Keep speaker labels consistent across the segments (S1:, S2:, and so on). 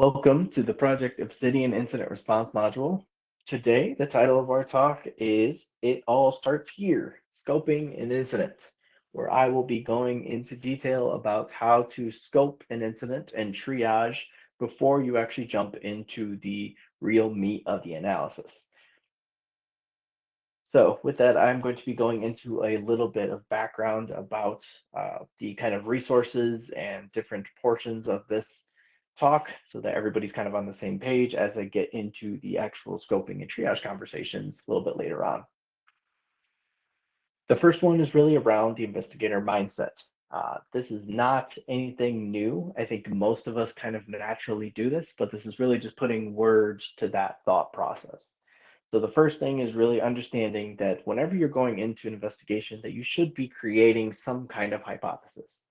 S1: Welcome to the Project Obsidian Incident Response Module. Today, the title of our talk is It All Starts Here, Scoping an Incident, where I will be going into detail about how to scope an incident and triage before you actually jump into the real meat of the analysis. So with that, I'm going to be going into a little bit of background about uh, the kind of resources and different portions of this talk so that everybody's kind of on the same page as I get into the actual scoping and triage conversations a little bit later on. The first one is really around the investigator mindset. Uh, this is not anything new. I think most of us kind of naturally do this, but this is really just putting words to that thought process. So the first thing is really understanding that whenever you're going into an investigation that you should be creating some kind of hypothesis.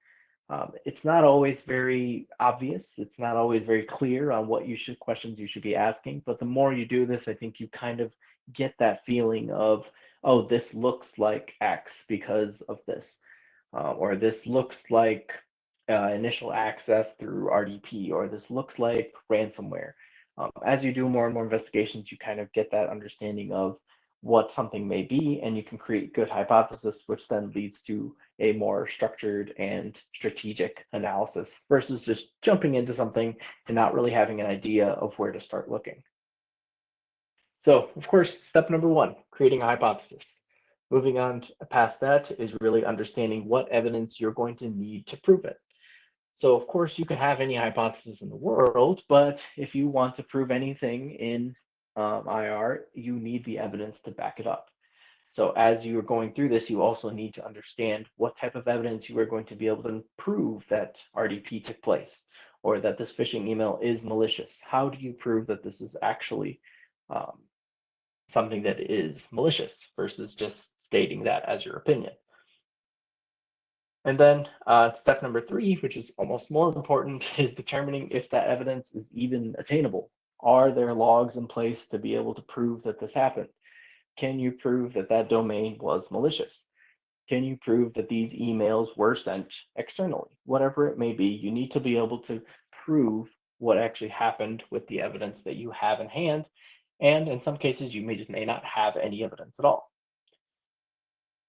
S1: Um, it's not always very obvious. It's not always very clear on what you should questions you should be asking. But the more you do this, I think you kind of get that feeling of, oh, this looks like X because of this, uh, or this looks like uh, initial access through RDP, or this looks like ransomware. Um, as you do more and more investigations, you kind of get that understanding of what something may be, and you can create good hypothesis, which then leads to a more structured and strategic analysis versus just jumping into something and not really having an idea of where to start looking. So of course, step number one, creating a hypothesis. Moving on past that is really understanding what evidence you're going to need to prove it. So of course you can have any hypothesis in the world, but if you want to prove anything in um, IR, you need the evidence to back it up. So as you are going through this, you also need to understand what type of evidence you are going to be able to prove that RDP took place or that this phishing email is malicious. How do you prove that this is actually um, something that is malicious versus just stating that as your opinion? And then uh, step number three, which is almost more important, is determining if that evidence is even attainable. Are there logs in place to be able to prove that this happened? Can you prove that that domain was malicious? Can you prove that these emails were sent externally? Whatever it may be, you need to be able to prove what actually happened with the evidence that you have in hand. And in some cases, you may just may not have any evidence at all.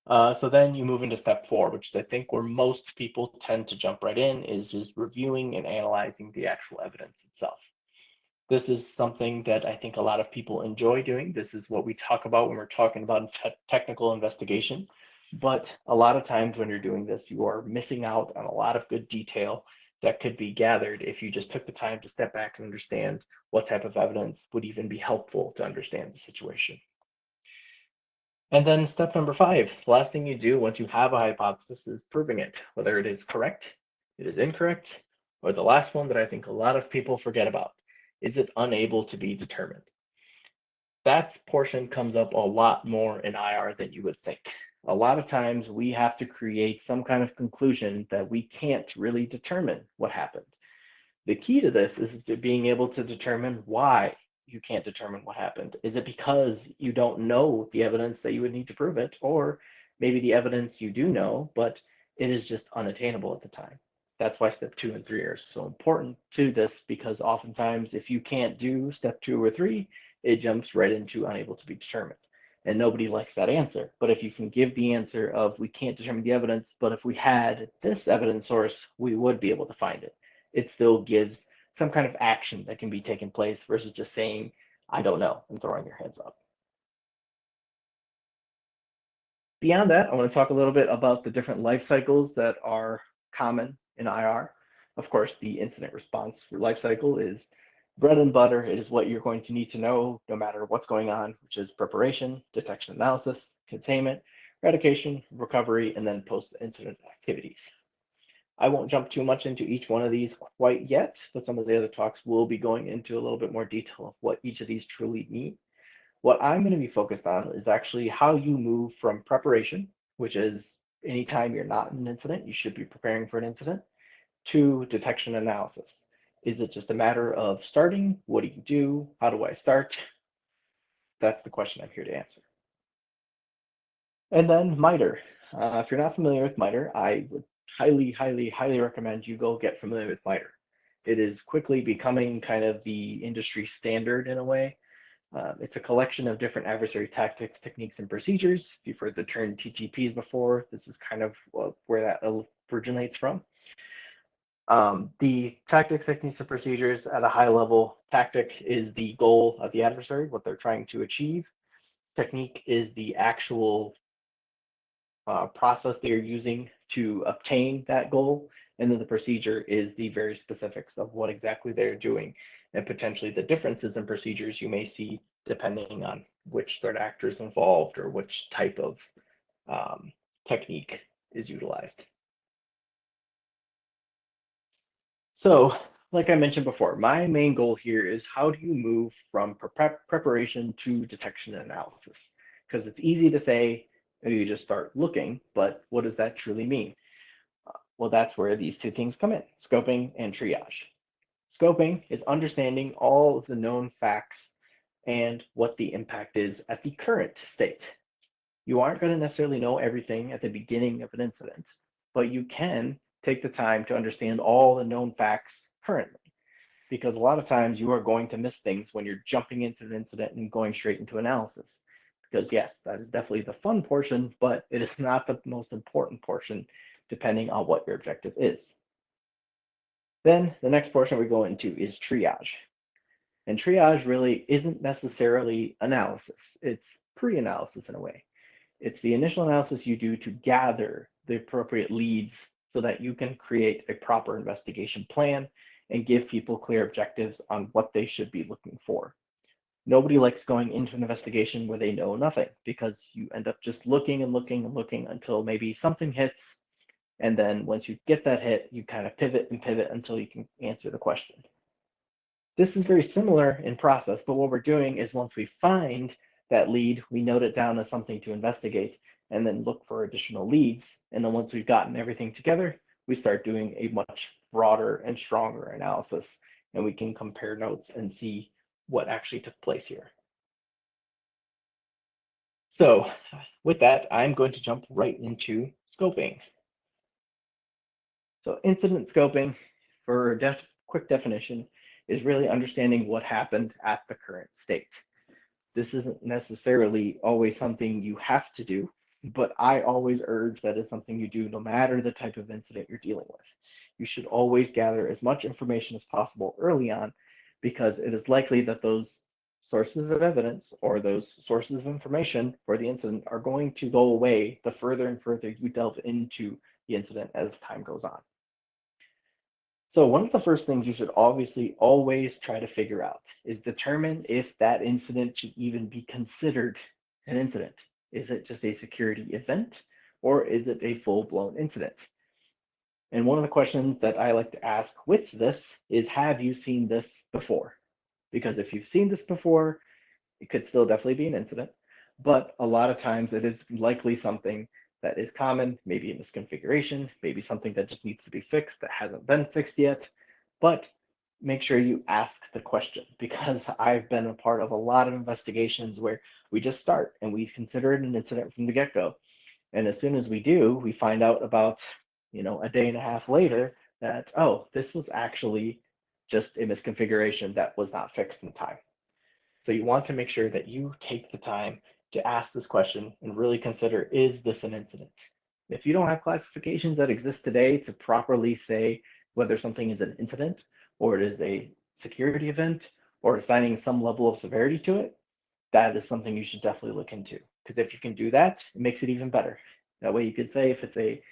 S1: Uh, so then you move into step four, which I think where most people tend to jump right in is just reviewing and analyzing the actual evidence itself. This is something that I think a lot of people enjoy doing. This is what we talk about when we're talking about te technical investigation. But a lot of times when you're doing this, you are missing out on a lot of good detail that could be gathered if you just took the time to step back and understand what type of evidence would even be helpful to understand the situation. And then step number five, the last thing you do once you have a hypothesis is proving it, whether it is correct, it is incorrect, or the last one that I think a lot of people forget about, is it unable to be determined? That portion comes up a lot more in IR than you would think. A lot of times we have to create some kind of conclusion that we can't really determine what happened. The key to this is to being able to determine why you can't determine what happened. Is it because you don't know the evidence that you would need to prove it? Or maybe the evidence you do know, but it is just unattainable at the time. That's why step two and three are so important to this because oftentimes if you can't do step two or three, it jumps right into unable to be determined. And nobody likes that answer. But if you can give the answer of we can't determine the evidence, but if we had this evidence source, we would be able to find it. It still gives some kind of action that can be taken place versus just saying, I don't know, and throwing your hands up. Beyond that, I want to talk a little bit about the different life cycles that are common in IR. Of course, the incident response lifecycle is bread and butter. It is what you're going to need to know no matter what's going on, which is preparation, detection analysis, containment, eradication, recovery, and then post-incident activities. I won't jump too much into each one of these quite yet, but some of the other talks will be going into a little bit more detail of what each of these truly mean. What I'm going to be focused on is actually how you move from preparation, which is anytime you're not in an incident, you should be preparing for an incident, to detection analysis? Is it just a matter of starting? What do you do? How do I start? That's the question I'm here to answer. And then MITRE. Uh, if you're not familiar with MITRE, I would highly, highly, highly recommend you go get familiar with MITRE. It is quickly becoming kind of the industry standard in a way. Uh, it's a collection of different adversary tactics, techniques, and procedures. If you've heard the term TTPs before, this is kind of where that originates from. Um, the tactics, techniques, and procedures at a high level, tactic is the goal of the adversary, what they're trying to achieve. Technique is the actual uh, process they're using to obtain that goal. And then the procedure is the very specifics of what exactly they're doing and potentially the differences in procedures you may see depending on which threat actor is involved or which type of um, technique is utilized. So like I mentioned before, my main goal here is how do you move from prep preparation to detection and analysis? Because it's easy to say, you just start looking, but what does that truly mean? Well, that's where these two things come in, scoping and triage. Scoping is understanding all of the known facts and what the impact is at the current state. You aren't going to necessarily know everything at the beginning of an incident, but you can take the time to understand all the known facts currently. Because a lot of times you are going to miss things when you're jumping into an incident and going straight into analysis. Because yes, that is definitely the fun portion, but it is not the most important portion depending on what your objective is. Then the next portion we go into is triage. And triage really isn't necessarily analysis. It's pre-analysis in a way. It's the initial analysis you do to gather the appropriate leads so that you can create a proper investigation plan and give people clear objectives on what they should be looking for. Nobody likes going into an investigation where they know nothing because you end up just looking and looking and looking until maybe something hits. And then once you get that hit, you kind of pivot and pivot until you can answer the question. This is very similar in process, but what we're doing is once we find that lead, we note it down as something to investigate and then look for additional leads. And then once we've gotten everything together, we start doing a much broader and stronger analysis and we can compare notes and see what actually took place here. So with that, I'm going to jump right into scoping. So incident scoping, for a def quick definition, is really understanding what happened at the current state. This isn't necessarily always something you have to do, but I always urge that is something you do no matter the type of incident you're dealing with. You should always gather as much information as possible early on because it is likely that those sources of evidence or those sources of information for the incident are going to go away the further and further you delve into the incident as time goes on. So one of the first things you should obviously always try to figure out is determine if that incident should even be considered an incident. Is it just a security event or is it a full-blown incident? And one of the questions that I like to ask with this is, have you seen this before? Because if you've seen this before, it could still definitely be an incident, but a lot of times it is likely something that is common, maybe a misconfiguration, maybe something that just needs to be fixed that hasn't been fixed yet. But make sure you ask the question because I've been a part of a lot of investigations where we just start and we consider it an incident from the get-go. And as soon as we do, we find out about, you know, a day and a half later that, oh, this was actually just a misconfiguration that was not fixed in time. So you want to make sure that you take the time to ask this question and really consider, is this an incident? If you don't have classifications that exist today to properly say whether something is an incident, or it is a security event or assigning some level of severity to it, that is something you should definitely look into. Because if you can do that, it makes it even better. That way you could say if it's a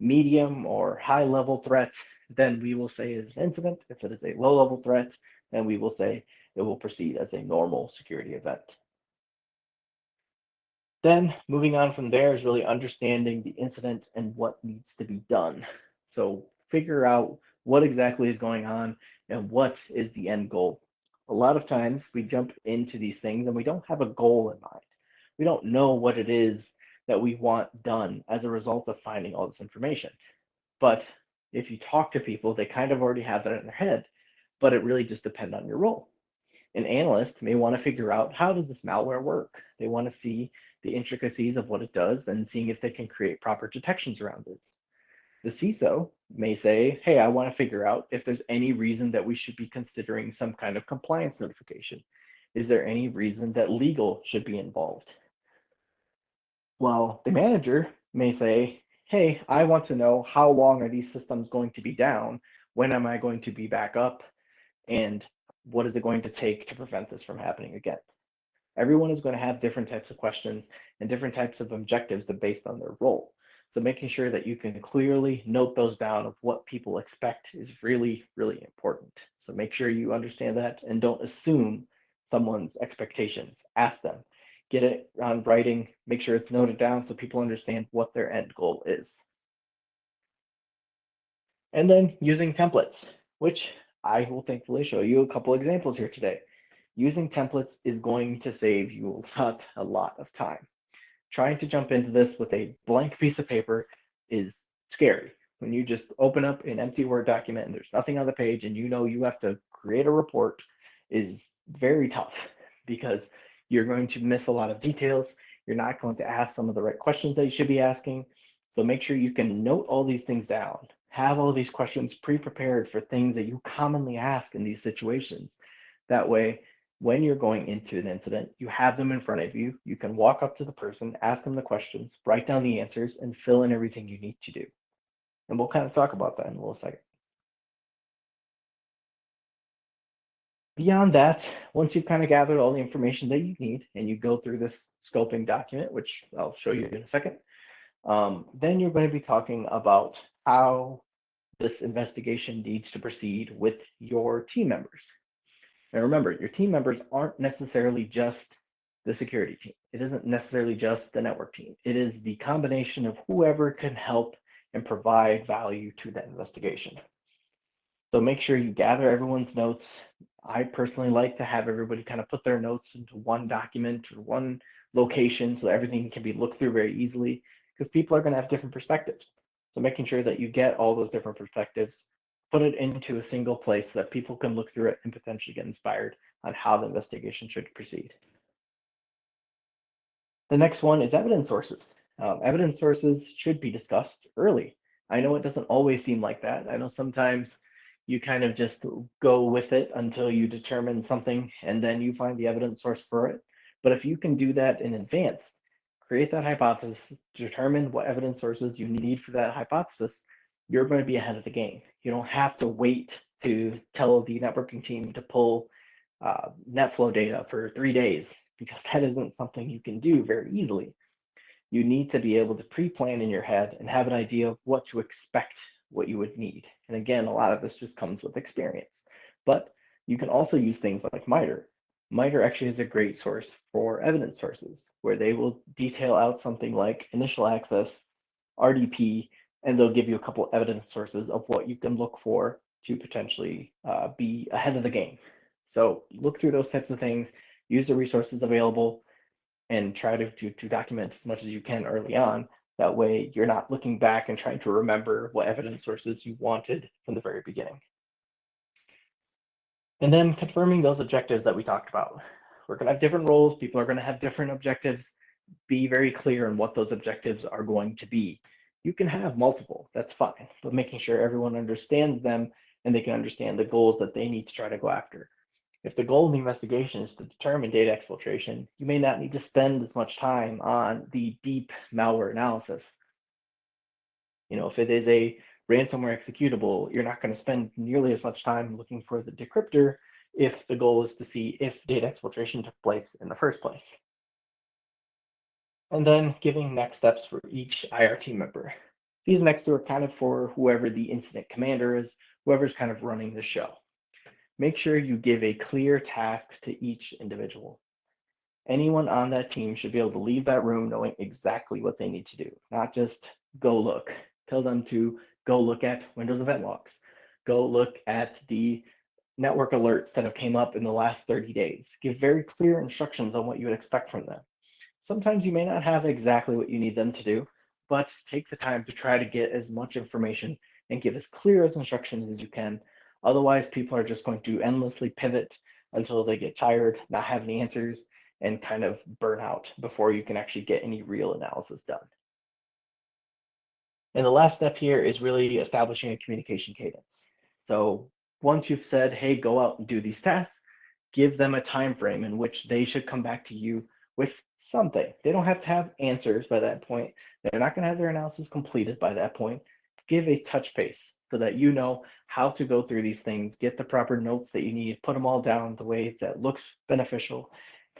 S1: medium or high level threat, then we will say is an incident. If it is a low level threat, then we will say it will proceed as a normal security event. Then moving on from there is really understanding the incident and what needs to be done. So figure out what exactly is going on and what is the end goal. A lot of times we jump into these things and we don't have a goal in mind. We don't know what it is that we want done as a result of finding all this information. But if you talk to people, they kind of already have that in their head, but it really just depends on your role. An analyst may want to figure out how does this malware work? They want to see the intricacies of what it does and seeing if they can create proper detections around it. The CISO may say, hey, I want to figure out if there's any reason that we should be considering some kind of compliance notification. Is there any reason that legal should be involved? Well, the manager may say, hey, I want to know how long are these systems going to be down? When am I going to be back up? And what is it going to take to prevent this from happening again? Everyone is going to have different types of questions and different types of objectives based on their role. So making sure that you can clearly note those down of what people expect is really, really important. So make sure you understand that and don't assume someone's expectations. Ask them, get it on writing, make sure it's noted down so people understand what their end goal is. And then using templates, which I will thankfully show you a couple examples here today. Using templates is going to save you a lot, a lot of time. Trying to jump into this with a blank piece of paper is scary. When you just open up an empty Word document and there's nothing on the page and you know you have to create a report is very tough because you're going to miss a lot of details. You're not going to ask some of the right questions that you should be asking. So make sure you can note all these things down. Have all these questions pre-prepared for things that you commonly ask in these situations. That way, when you're going into an incident, you have them in front of you. You can walk up to the person, ask them the questions, write down the answers, and fill in everything you need to do. And we'll kind of talk about that in a little second. Beyond that, once you've kind of gathered all the information that you need and you go through this scoping document, which I'll show you in a second, um, then you're going to be talking about how this investigation needs to proceed with your team members. Now remember, your team members aren't necessarily just the security team. It isn't necessarily just the network team. It is the combination of whoever can help and provide value to that investigation. So make sure you gather everyone's notes. I personally like to have everybody kind of put their notes into one document or one location so everything can be looked through very easily because people are going to have different perspectives. So making sure that you get all those different perspectives, put it into a single place so that people can look through it and potentially get inspired on how the investigation should proceed. The next one is evidence sources. Um, evidence sources should be discussed early. I know it doesn't always seem like that. I know sometimes you kind of just go with it until you determine something and then you find the evidence source for it. But if you can do that in advance, create that hypothesis, determine what evidence sources you need for that hypothesis, you're going to be ahead of the game. You don't have to wait to tell the networking team to pull uh, NetFlow data for three days because that isn't something you can do very easily. You need to be able to pre-plan in your head and have an idea of what to expect, what you would need. And again, a lot of this just comes with experience. But you can also use things like MITRE. MITRE actually is a great source for evidence sources where they will detail out something like initial access, RDP, and they'll give you a couple evidence sources of what you can look for to potentially uh, be ahead of the game. So look through those types of things, use the resources available, and try to, to, to document as much as you can early on. That way you're not looking back and trying to remember what evidence sources you wanted from the very beginning. And then confirming those objectives that we talked about. We're going to have different roles. People are going to have different objectives. Be very clear on what those objectives are going to be. You can have multiple, that's fine, but making sure everyone understands them and they can understand the goals that they need to try to go after. If the goal of the investigation is to determine data exfiltration, you may not need to spend as much time on the deep malware analysis. You know, if it is a ransomware executable, you're not going to spend nearly as much time looking for the decryptor if the goal is to see if data exfiltration took place in the first place. And then giving next steps for each IRT member. These next two are kind of for whoever the incident commander is, whoever's kind of running the show. Make sure you give a clear task to each individual. Anyone on that team should be able to leave that room knowing exactly what they need to do, not just go look. Tell them to go look at Windows event logs. Go look at the network alerts that have came up in the last 30 days. Give very clear instructions on what you would expect from them. Sometimes you may not have exactly what you need them to do, but take the time to try to get as much information and give as clear as instructions as you can. Otherwise, people are just going to endlessly pivot until they get tired, not have any answers, and kind of burn out before you can actually get any real analysis done. And the last step here is really establishing a communication cadence. So once you've said, hey, go out and do these tasks, give them a time frame in which they should come back to you with something. They don't have to have answers by that point. They're not going to have their analysis completed by that point. Give a touch base so that you know how to go through these things, get the proper notes that you need, put them all down the way that looks beneficial.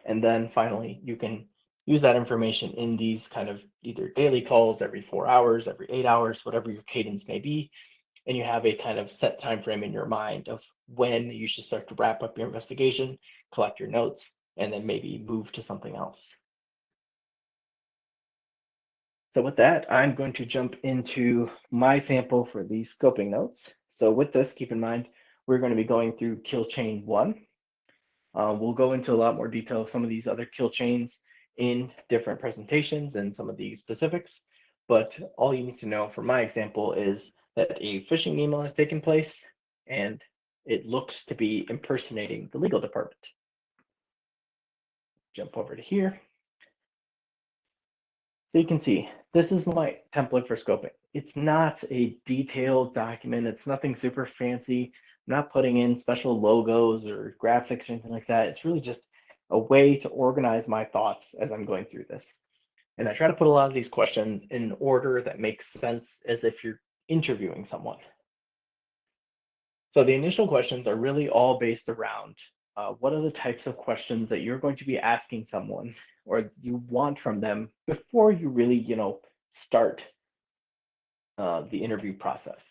S1: And then finally, you can use that information in these kind of either daily calls every four hours, every eight hours, whatever your cadence may be. And you have a kind of set time frame in your mind of when you should start to wrap up your investigation, collect your notes, and then maybe move to something else. So with that, I'm going to jump into my sample for these scoping notes. So with this, keep in mind, we're going to be going through kill chain one. Uh, we'll go into a lot more detail of some of these other kill chains in different presentations and some of the specifics. But all you need to know for my example is that a phishing email has taken place and it looks to be impersonating the legal department. Jump over to here. So you can see, this is my template for scoping. It's not a detailed document. It's nothing super fancy. I'm not putting in special logos or graphics or anything like that. It's really just a way to organize my thoughts as I'm going through this. And I try to put a lot of these questions in an order that makes sense as if you're interviewing someone. So the initial questions are really all based around uh, what are the types of questions that you're going to be asking someone or you want from them before you really, you know, start uh, the interview process.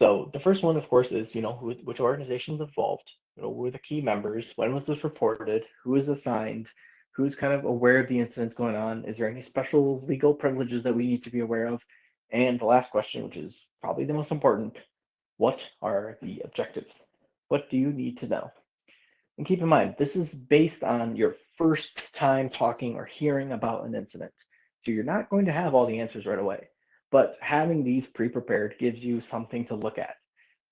S1: So the first one, of course, is, you know, who, which organizations involved, you know, who are the key members, when was this reported, who is assigned, who's kind of aware of the incidents going on, is there any special legal privileges that we need to be aware of? And the last question, which is probably the most important, what are the objectives? What do you need to know? And keep in mind, this is based on your first time talking or hearing about an incident. So you're not going to have all the answers right away, but having these pre-prepared gives you something to look at.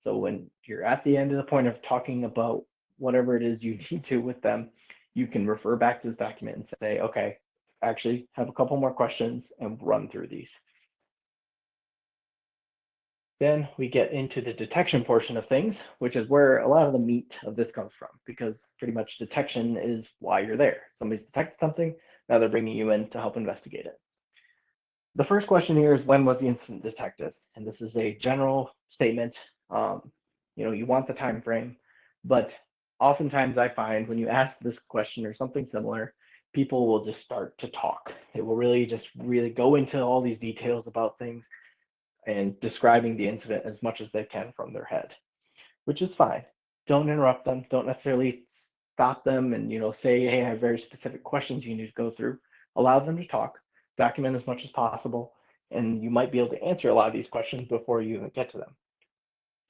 S1: So when you're at the end of the point of talking about whatever it is you need to with them, you can refer back to this document and say, okay, actually have a couple more questions and run through these. Then we get into the detection portion of things, which is where a lot of the meat of this comes from, because pretty much detection is why you're there. Somebody's detected something, now they're bringing you in to help investigate it. The first question here is when was the incident detected? And this is a general statement. Um, you know, you want the time frame, but oftentimes I find when you ask this question or something similar, people will just start to talk. It will really just really go into all these details about things and describing the incident as much as they can from their head, which is fine. Don't interrupt them. Don't necessarily stop them and you know say, hey, I have very specific questions you need to go through. Allow them to talk, document as much as possible, and you might be able to answer a lot of these questions before you even get to them.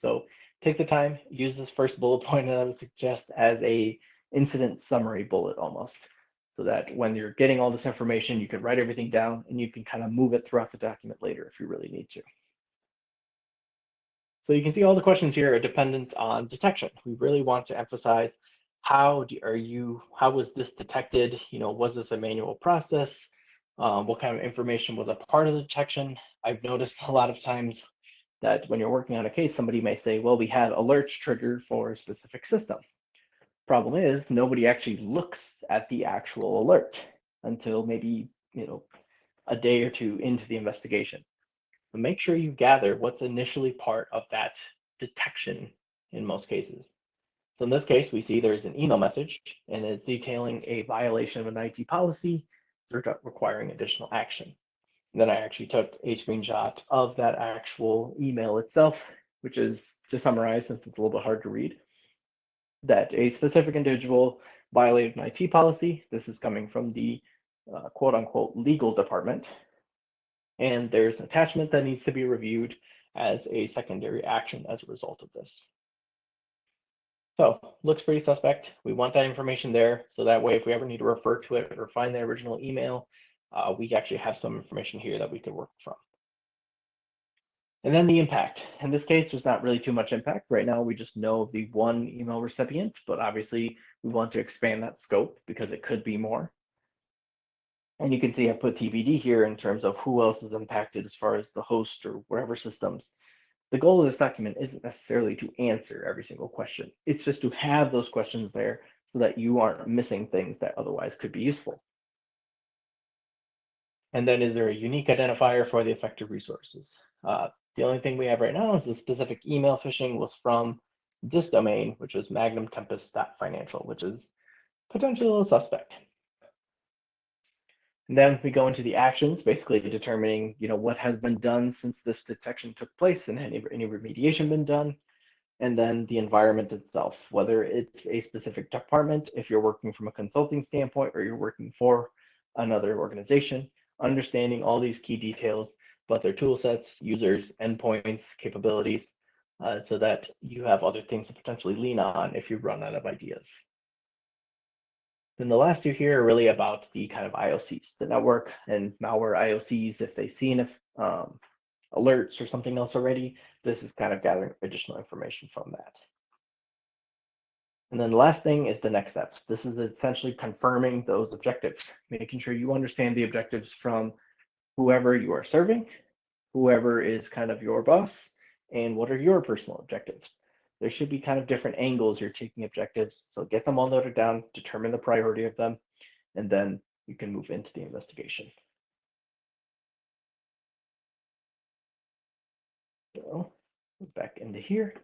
S1: So take the time, use this first bullet point that I would suggest as a incident summary bullet almost so that when you're getting all this information, you can write everything down and you can kind of move it throughout the document later if you really need to. So you can see all the questions here are dependent on detection. We really want to emphasize how do, are you, how was this detected? You know, was this a manual process? Um, what kind of information was a part of the detection? I've noticed a lot of times that when you're working on a case, somebody may say, well, we had alerts triggered for a specific system. Problem is, nobody actually looks at the actual alert until maybe, you know, a day or two into the investigation but make sure you gather what's initially part of that detection in most cases. So in this case, we see there's an email message and it's detailing a violation of an IT policy requiring additional action. And then I actually took a screenshot of that actual email itself, which is to summarize, since it's a little bit hard to read, that a specific individual violated an IT policy. This is coming from the uh, quote unquote legal department and there's an attachment that needs to be reviewed as a secondary action as a result of this. So looks pretty suspect. We want that information there. So that way, if we ever need to refer to it or find the original email, uh, we actually have some information here that we could work from. And then the impact. In this case, there's not really too much impact. Right now, we just know of the one email recipient, but obviously we want to expand that scope because it could be more. And you can see I put TBD here in terms of who else is impacted as far as the host or whatever systems. The goal of this document isn't necessarily to answer every single question. It's just to have those questions there so that you aren't missing things that otherwise could be useful. And then is there a unique identifier for the affected resources? Uh, the only thing we have right now is the specific email phishing was from this domain, which is magnumtempest.financial, which is potentially a suspect. And then we go into the actions, basically determining, you know, what has been done since this detection took place and any, any remediation been done. And then the environment itself, whether it's a specific department, if you're working from a consulting standpoint or you're working for another organization, understanding all these key details about their tool sets, users, endpoints, capabilities, uh, so that you have other things to potentially lean on if you run out of ideas. Then the last two here are really about the kind of IOCs, the network and malware IOCs. If they've seen if, um, alerts or something else already, this is kind of gathering additional information from that. And then the last thing is the next steps. This is essentially confirming those objectives, making sure you understand the objectives from whoever you are serving, whoever is kind of your boss, and what are your personal objectives. There should be kind of different angles you're taking objectives. So get them all noted down, determine the priority of them, and then you can move into the investigation. So back into here.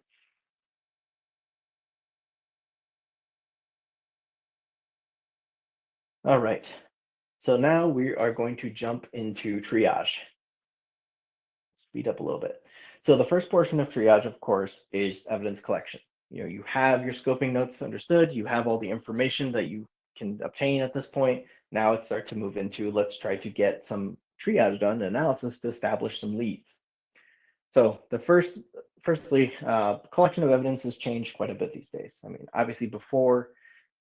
S1: All right, so now we are going to jump into triage. Speed up a little bit. So the first portion of triage, of course, is evidence collection. You know, you have your scoping notes understood, you have all the information that you can obtain at this point. Now it starts to move into let's try to get some triage done, analysis to establish some leads. So the first, firstly, uh, collection of evidence has changed quite a bit these days. I mean, obviously before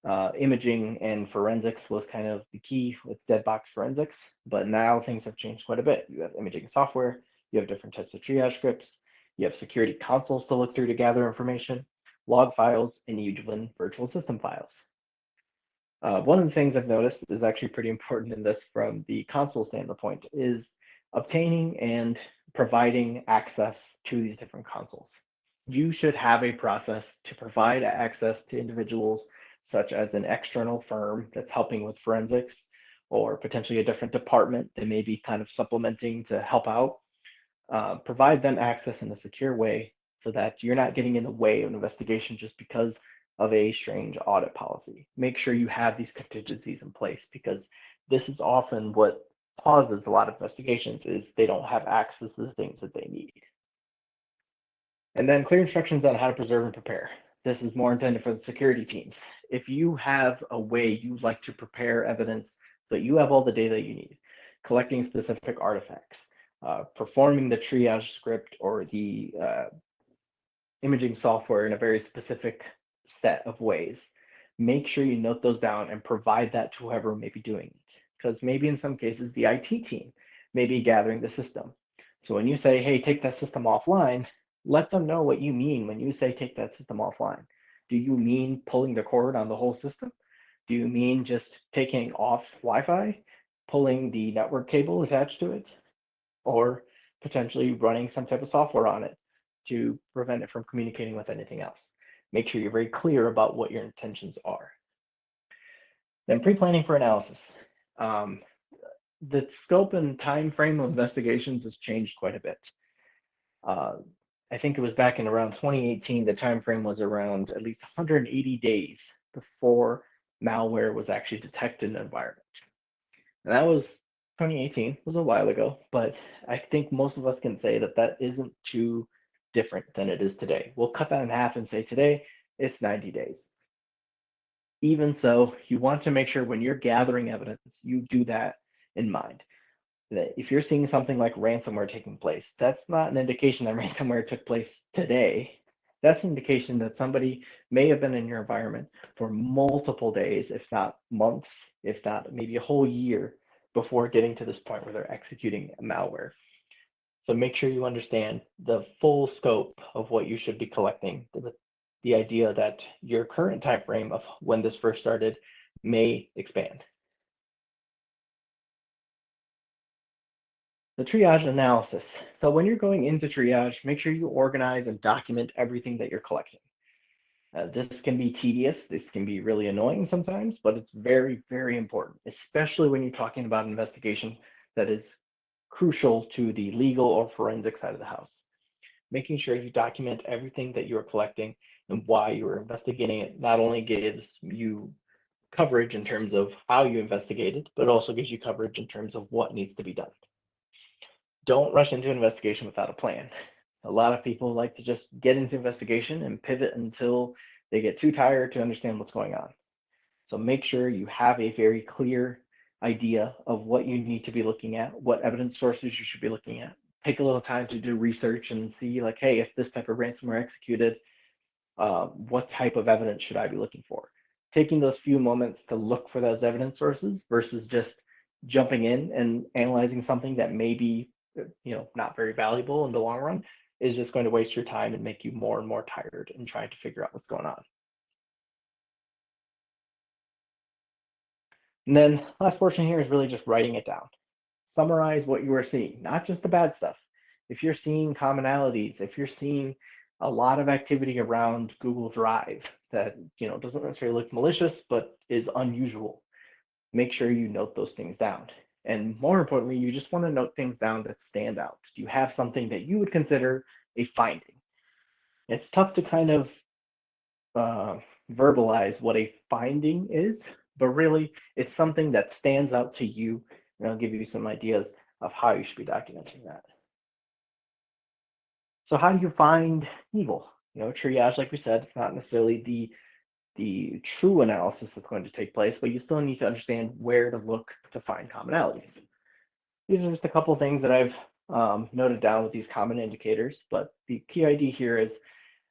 S1: uh, imaging and forensics was kind of the key with dead box forensics, but now things have changed quite a bit. You have imaging software, you have different types of triage scripts, you have security consoles to look through to gather information, log files, and even virtual system files. Uh, one of the things I've noticed is actually pretty important in this from the console standpoint is obtaining and providing access to these different consoles. You should have a process to provide access to individuals such as an external firm that's helping with forensics or potentially a different department that may be kind of supplementing to help out. Uh, provide them access in a secure way so that you're not getting in the way of an investigation just because of a strange audit policy. Make sure you have these contingencies in place because this is often what causes a lot of investigations is they don't have access to the things that they need. And then clear instructions on how to preserve and prepare. This is more intended for the security teams. If you have a way you like to prepare evidence so that you have all the data you need, collecting specific artifacts, uh, performing the triage script or the uh, imaging software in a very specific set of ways, make sure you note those down and provide that to whoever may be doing it. Because maybe in some cases, the IT team may be gathering the system. So when you say, hey, take that system offline, let them know what you mean when you say take that system offline. Do you mean pulling the cord on the whole system? Do you mean just taking off Wi-Fi, pulling the network cable attached to it, or potentially running some type of software on it to prevent it from communicating with anything else? Make sure you're very clear about what your intentions are. Then pre-planning for analysis. Um, the scope and time frame of investigations has changed quite a bit. Uh, I think it was back in around 2018, the time frame was around at least 180 days before malware was actually detected in the environment. And that was 2018, was a while ago, but I think most of us can say that that isn't too different than it is today. We'll cut that in half and say today it's 90 days. Even so, you want to make sure when you're gathering evidence, you do that in mind that if you're seeing something like ransomware taking place, that's not an indication that ransomware took place today. That's an indication that somebody may have been in your environment for multiple days, if not months, if not maybe a whole year before getting to this point where they're executing malware. So make sure you understand the full scope of what you should be collecting. The, the idea that your current time frame of when this first started may expand. The triage analysis. So when you're going into triage, make sure you organize and document everything that you're collecting. Uh, this can be tedious. This can be really annoying sometimes, but it's very, very important, especially when you're talking about investigation that is crucial to the legal or forensic side of the house. Making sure you document everything that you're collecting and why you're investigating it not only gives you coverage in terms of how you investigated, but also gives you coverage in terms of what needs to be done. Don't rush into an investigation without a plan. A lot of people like to just get into investigation and pivot until they get too tired to understand what's going on. So make sure you have a very clear idea of what you need to be looking at, what evidence sources you should be looking at. Take a little time to do research and see like, hey, if this type of ransomware executed, uh, what type of evidence should I be looking for? Taking those few moments to look for those evidence sources versus just jumping in and analyzing something that may be, you know, not very valuable in the long run is just going to waste your time and make you more and more tired in trying to figure out what's going on. And then last portion here is really just writing it down. Summarize what you are seeing, not just the bad stuff. If you're seeing commonalities, if you're seeing a lot of activity around Google Drive that you know doesn't necessarily look malicious but is unusual, make sure you note those things down. And more importantly, you just want to note things down that stand out. Do you have something that you would consider a finding? It's tough to kind of uh, verbalize what a finding is but really it's something that stands out to you and I'll give you some ideas of how you should be documenting that. So how do you find evil? You know, triage, like we said, it's not necessarily the the true analysis that's going to take place, but you still need to understand where to look to find commonalities. These are just a couple things that I've um, noted down with these common indicators, but the key idea here is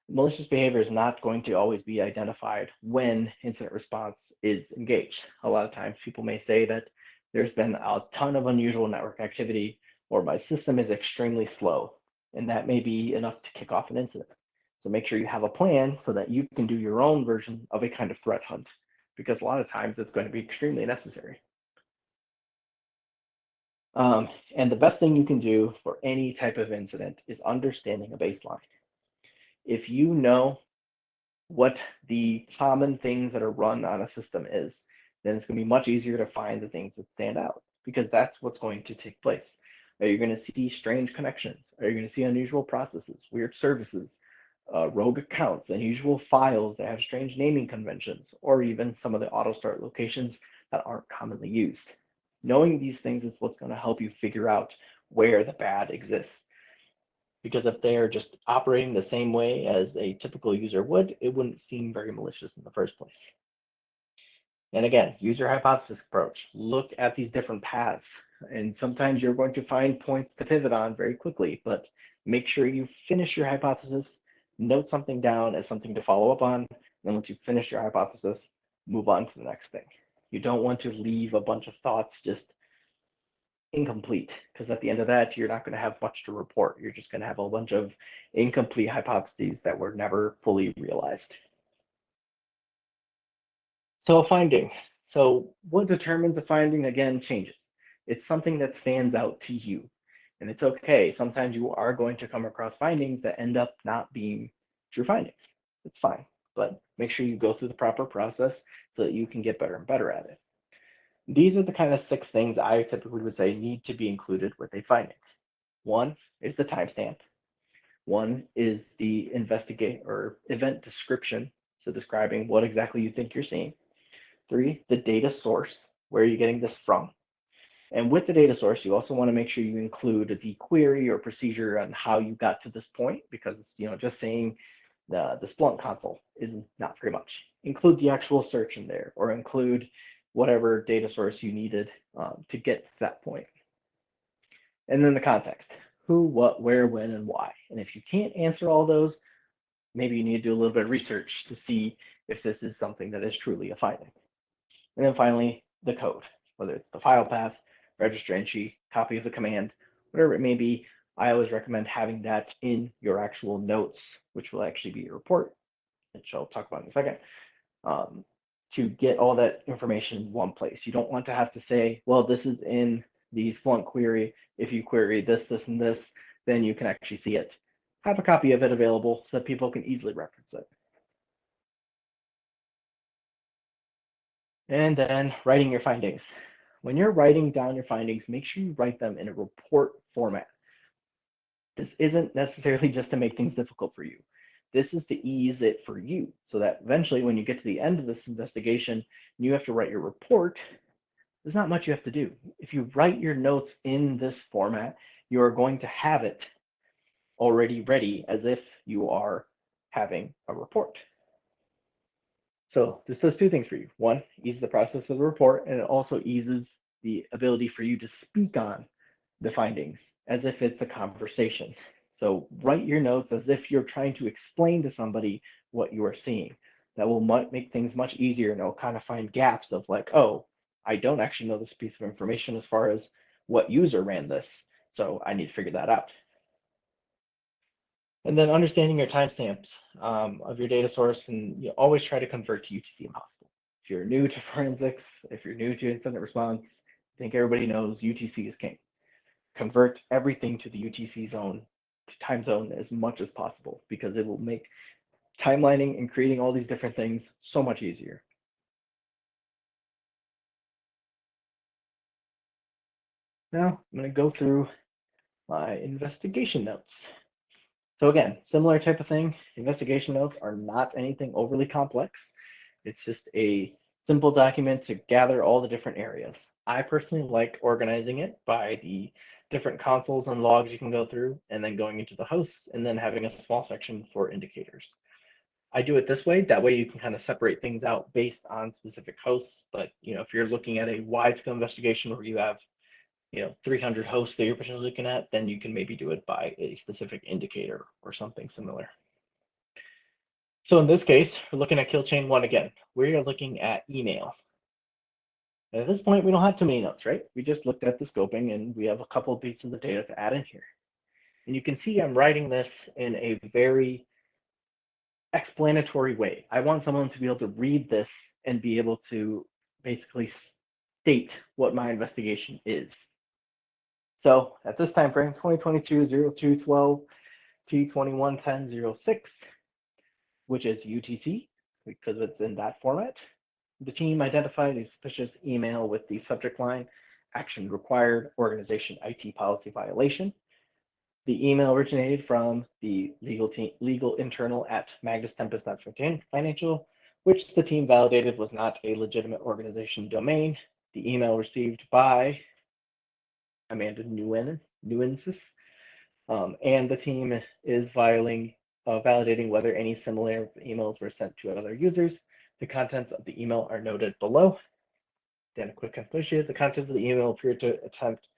S1: malicious behavior is not going to always be identified when incident response is engaged. A lot of times people may say that there's been a ton of unusual network activity or my system is extremely slow and that may be enough to kick off an incident. So make sure you have a plan so that you can do your own version of a kind of threat hunt because a lot of times it's going to be extremely necessary. Um, and the best thing you can do for any type of incident is understanding a baseline if you know what the common things that are run on a system is, then it's going to be much easier to find the things that stand out because that's what's going to take place. Are you going to see strange connections? Are you going to see unusual processes, weird services, uh, rogue accounts, unusual files that have strange naming conventions, or even some of the auto start locations that aren't commonly used? Knowing these things is what's going to help you figure out where the bad exists because if they're just operating the same way as a typical user would, it wouldn't seem very malicious in the first place. And again, user hypothesis approach. Look at these different paths. And sometimes you're going to find points to pivot on very quickly, but make sure you finish your hypothesis, note something down as something to follow up on. And once you finish your hypothesis, move on to the next thing. You don't want to leave a bunch of thoughts just incomplete because at the end of that, you're not going to have much to report. You're just going to have a bunch of incomplete hypotheses that were never fully realized. So a finding. So what determines a finding again changes. It's something that stands out to you. And it's okay. Sometimes you are going to come across findings that end up not being true findings. It's fine. But make sure you go through the proper process so that you can get better and better at it. These are the kind of six things I typically would say need to be included with a finding. One is the timestamp. One is the investigate or event description, so describing what exactly you think you're seeing. Three, the data source, where are you getting this from? And with the data source, you also want to make sure you include the query or procedure on how you got to this point, because you know just saying the, the Splunk console is not very much. Include the actual search in there, or include whatever data source you needed um, to get to that point. And then the context, who, what, where, when, and why. And if you can't answer all those, maybe you need to do a little bit of research to see if this is something that is truly a finding. And then finally, the code, whether it's the file path, register entry, copy of the command, whatever it may be, I always recommend having that in your actual notes, which will actually be your report, which I'll talk about in a second. Um, to get all that information in one place. You don't want to have to say, well, this is in the Splunk query. If you query this, this, and this, then you can actually see it. Have a copy of it available so that people can easily reference it. And then writing your findings. When you're writing down your findings, make sure you write them in a report format. This isn't necessarily just to make things difficult for you. This is to ease it for you so that eventually when you get to the end of this investigation and you have to write your report, there's not much you have to do. If you write your notes in this format, you are going to have it already ready as if you are having a report. So this does two things for you. One, eases the process of the report, and it also eases the ability for you to speak on the findings as if it's a conversation. So write your notes as if you're trying to explain to somebody what you are seeing. That will make things much easier and it'll kind of find gaps of like, oh, I don't actually know this piece of information as far as what user ran this. So I need to figure that out. And then understanding your timestamps um, of your data source and you always try to convert to UTC impossible. If you're new to forensics, if you're new to incident response, I think everybody knows UTC is king. Convert everything to the UTC zone, time zone as much as possible because it will make timelining and creating all these different things so much easier. Now I'm going to go through my investigation notes. So again, similar type of thing. Investigation notes are not anything overly complex. It's just a simple document to gather all the different areas. I personally like organizing it by the different consoles and logs you can go through, and then going into the hosts, and then having a small section for indicators. I do it this way. That way you can kind of separate things out based on specific hosts. But you know, if you're looking at a wide scale investigation where you have you know 300 hosts that you're potentially looking at, then you can maybe do it by a specific indicator or something similar. So in this case, we're looking at kill chain one again. We are looking at email. And at this point, we don't have too many notes, right? We just looked at the scoping and we have a couple of pieces of the data to add in here. And you can see I'm writing this in a very explanatory way. I want someone to be able to read this and be able to basically state what my investigation is. So at this time frame, 2022 0212 T21 1006, which is UTC because it's in that format. The team identified a suspicious email with the subject line action required organization IT policy violation. The email originated from the legal team, legal internal at Magnus Tempest Financial, which the team validated was not a legitimate organization domain. The email received by Amanda Newen, Nuensis. Um, and the team is violating, uh, validating whether any similar emails were sent to other users. The contents of the email are noted below. Then a quick conclusion, the contents of the email appear to attempt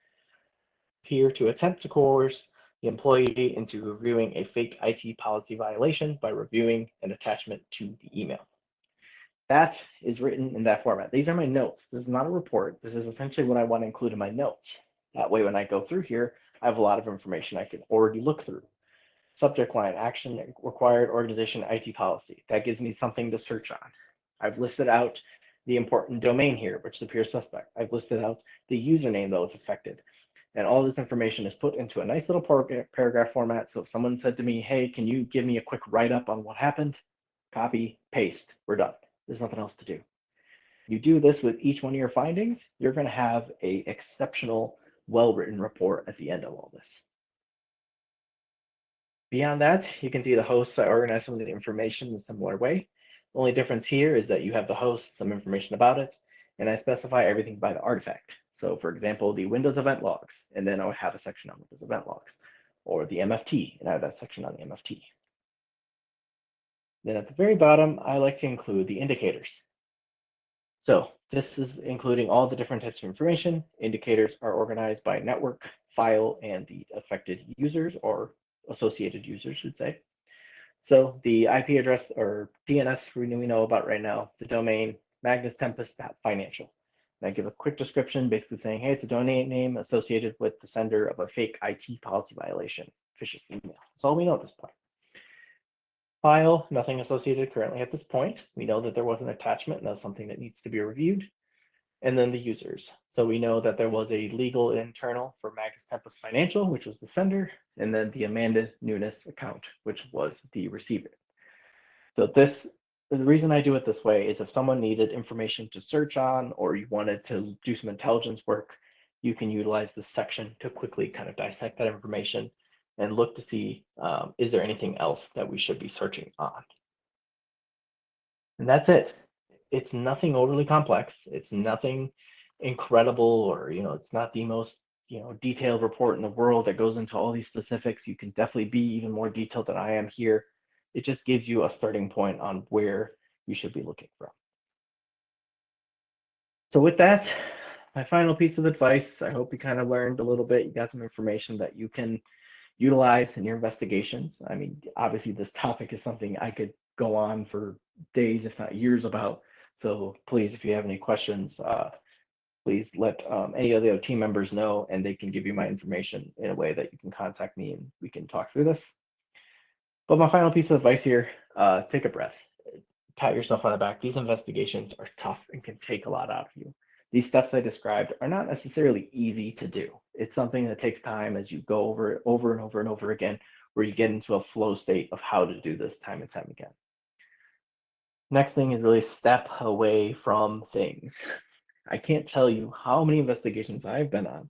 S1: appear to attempt to coerce the employee into reviewing a fake IT policy violation by reviewing an attachment to the email. That is written in that format. These are my notes. This is not a report. This is essentially what I want to include in my notes. That way, when I go through here, I have a lot of information I can already look through. Subject line, action required organization IT policy. That gives me something to search on. I've listed out the important domain here, which appears suspect. I've listed out the username that was affected. And all this information is put into a nice little paragraph format. So if someone said to me, hey, can you give me a quick write-up on what happened? Copy, paste, we're done. There's nothing else to do. You do this with each one of your findings, you're gonna have a exceptional well-written report at the end of all this. Beyond that, you can see the hosts are organized some of the information in a similar way. The only difference here is that you have the host, some information about it, and I specify everything by the artifact. So for example, the Windows event logs, and then I would have a section on Windows event logs, or the MFT, and I have that section on the MFT. Then at the very bottom, I like to include the indicators. So this is including all the different types of information. Indicators are organized by network, file, and the affected users or associated users should say. So the IP address or DNS we know about right now, the domain Magnus Tempest financial. And I give a quick description basically saying, hey, it's a domain name associated with the sender of a fake IT policy violation, phishing email. That's all we know at this point. File, nothing associated currently at this point. We know that there was an attachment and that's something that needs to be reviewed. and then the users. So we know that there was a legal internal for Magnus Tempest Financial, which was the sender, and then the Amanda Nunes account, which was the receiver. So this, the reason I do it this way is if someone needed information to search on, or you wanted to do some intelligence work, you can utilize this section to quickly kind of dissect that information and look to see, um, is there anything else that we should be searching on? And that's it. It's nothing overly complex. It's nothing incredible or, you know, it's not the most, you know, detailed report in the world that goes into all these specifics. You can definitely be even more detailed than I am here. It just gives you a starting point on where you should be looking from. So with that, my final piece of advice, I hope you kind of learned a little bit. You got some information that you can utilize in your investigations. I mean, obviously this topic is something I could go on for days, if not years about. So please, if you have any questions, uh, please let um, any of the other team members know and they can give you my information in a way that you can contact me and we can talk through this. But my final piece of advice here, uh, take a breath, pat yourself on the back. These investigations are tough and can take a lot out of you. These steps I described are not necessarily easy to do. It's something that takes time as you go over it over and over and over again, where you get into a flow state of how to do this time and time again. Next thing is really step away from things. I can't tell you how many investigations I've been on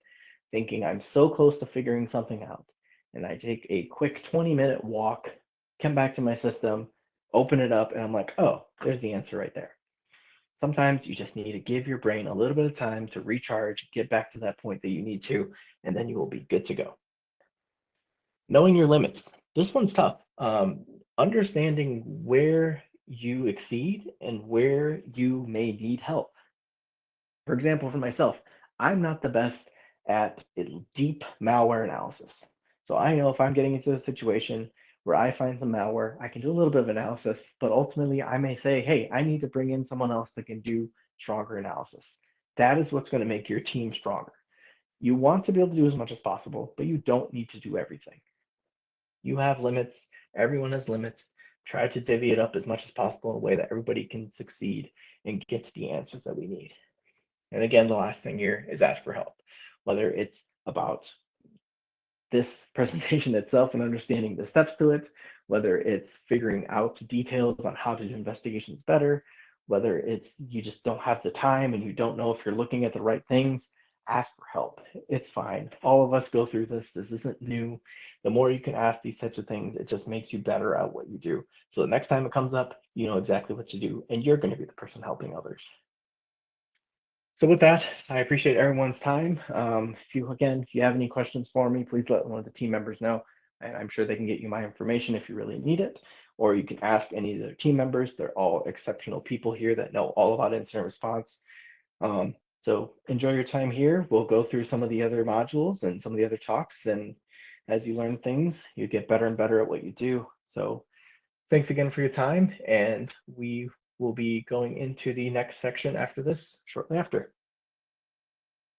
S1: thinking I'm so close to figuring something out. And I take a quick 20 minute walk, come back to my system, open it up, and I'm like, oh, there's the answer right there. Sometimes you just need to give your brain a little bit of time to recharge, get back to that point that you need to, and then you will be good to go. Knowing your limits. This one's tough. Um, understanding where you exceed and where you may need help. For example, for myself, I'm not the best at deep malware analysis. So I know if I'm getting into a situation where I find some malware, I can do a little bit of analysis, but ultimately I may say, hey, I need to bring in someone else that can do stronger analysis. That is what's going to make your team stronger. You want to be able to do as much as possible, but you don't need to do everything. You have limits. Everyone has limits. Try to divvy it up as much as possible in a way that everybody can succeed and get to the answers that we need. And again, the last thing here is ask for help, whether it's about this presentation itself and understanding the steps to it, whether it's figuring out details on how to do investigations better, whether it's you just don't have the time and you don't know if you're looking at the right things, ask for help. It's fine. All of us go through this. This isn't new. The more you can ask these types of things, it just makes you better at what you do. So the next time it comes up, you know exactly what to do, and you're going to be the person helping others. So with that, I appreciate everyone's time. Um, if you, again, if you have any questions for me, please let one of the team members know, and I'm sure they can get you my information if you really need it, or you can ask any of their team members. They're all exceptional people here that know all about incident response. Um, so enjoy your time here. We'll go through some of the other modules and some of the other talks. And as you learn things, you get better and better at what you do. So thanks again for your time. And we will be going into the next section after this shortly after.